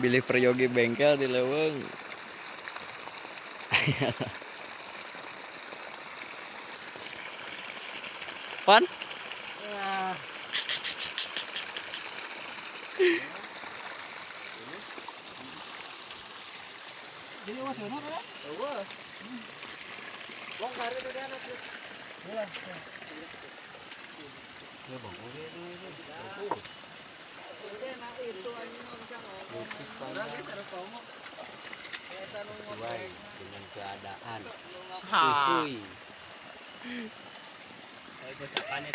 bili Peryogi bengkel di Leweng. Pan? Jadi was benar kan? Wong kare itu dia anak. Iya. Ya bang, oke itu itu. Udah nak itu anjing ngomong Orang dia. Sesuai dengan keadaan. Ha. Capannya